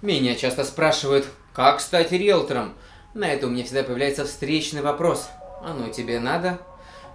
Меня часто спрашивают, как стать риэлтором? На это у меня всегда появляется встречный вопрос. Оно тебе надо?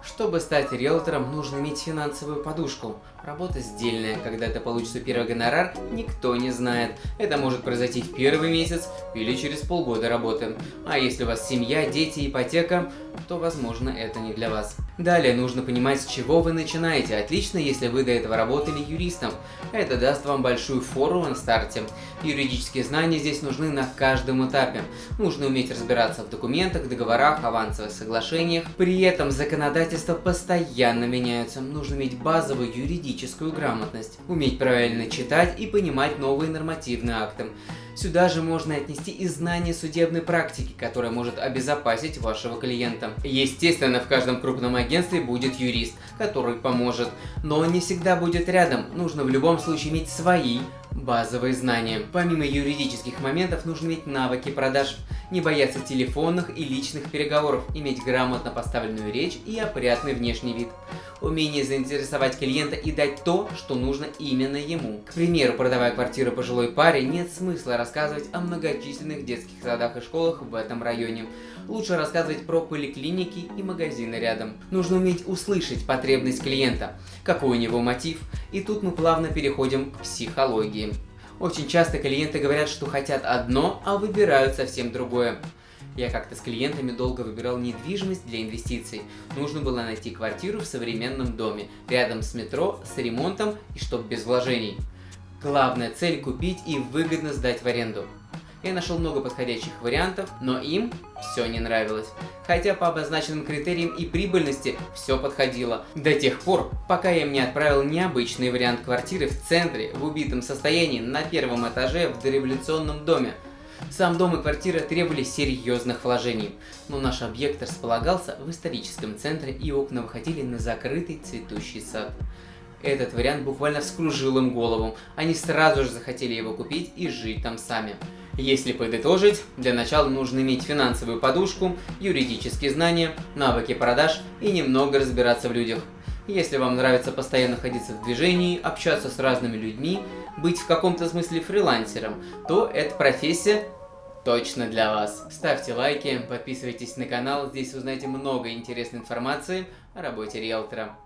Чтобы стать риэлтором, нужно иметь финансовую подушку. Работа сдельная, когда ты получишь первый гонорар, никто не знает. Это может произойти в первый месяц или через полгода работы. А если у вас семья, дети, ипотека, то возможно это не для вас. Далее нужно понимать, с чего вы начинаете. Отлично, если вы до этого работали юристом. Это даст вам большую фору на старте. Юридические знания здесь нужны на каждом этапе. Нужно уметь разбираться в документах, договорах, авансовых соглашениях. При этом законодательство постоянно меняется. Нужно иметь базовую юридическую грамотность, уметь правильно читать и понимать новые нормативные акты. Сюда же можно отнести и знание судебной практики, которая может обезопасить вашего клиента. Естественно, в каждом крупном агентстве будет юрист, который поможет, но он не всегда будет рядом. Нужно в любом случае иметь свои базовые знания. Помимо юридических моментов, нужно иметь навыки продаж, не бояться телефонных и личных переговоров, иметь грамотно поставленную речь и опрятный внешний вид. Умение заинтересовать клиента и дать то, что нужно именно ему. К примеру, продавая квартиру пожилой паре, нет смысла рассказывать о многочисленных детских садах и школах в этом районе. Лучше рассказывать про поликлиники и магазины рядом. Нужно уметь услышать потребность клиента, какой у него мотив, и тут мы плавно переходим к психологии. Очень часто клиенты говорят, что хотят одно, а выбирают совсем другое. Я как-то с клиентами долго выбирал недвижимость для инвестиций. Нужно было найти квартиру в современном доме, рядом с метро, с ремонтом и чтоб без вложений. Главная цель купить и выгодно сдать в аренду. Я нашел много подходящих вариантов, но им все не нравилось. Хотя по обозначенным критериям и прибыльности все подходило. До тех пор, пока я им не отправил необычный вариант квартиры в центре, в убитом состоянии, на первом этаже в дореволюционном доме. Сам дом и квартира требовали серьезных вложений, но наш объект располагался в историческом центре и окна выходили на закрытый цветущий сад. Этот вариант буквально вскружил им голову, они сразу же захотели его купить и жить там сами. Если подытожить, для начала нужно иметь финансовую подушку, юридические знания, навыки продаж и немного разбираться в людях. Если вам нравится постоянно находиться в движении, общаться с разными людьми, быть в каком-то смысле фрилансером, то эта профессия точно для вас. Ставьте лайки, подписывайтесь на канал, здесь узнаете много интересной информации о работе риэлтора.